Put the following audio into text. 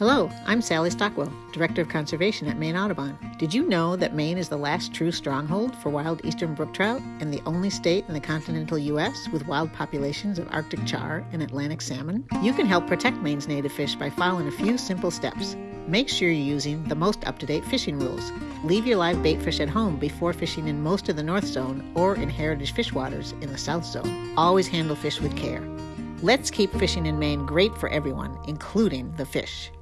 Hello, I'm Sally Stockwell, Director of Conservation at Maine Audubon. Did you know that Maine is the last true stronghold for wild eastern brook trout and the only state in the continental U.S. with wild populations of Arctic char and Atlantic salmon? You can help protect Maine's native fish by following a few simple steps. Make sure you're using the most up to date fishing rules. Leave your live bait fish at home before fishing in most of the North Zone or in heritage fish waters in the South Zone. Always handle fish with care. Let's keep fishing in Maine great for everyone, including the fish.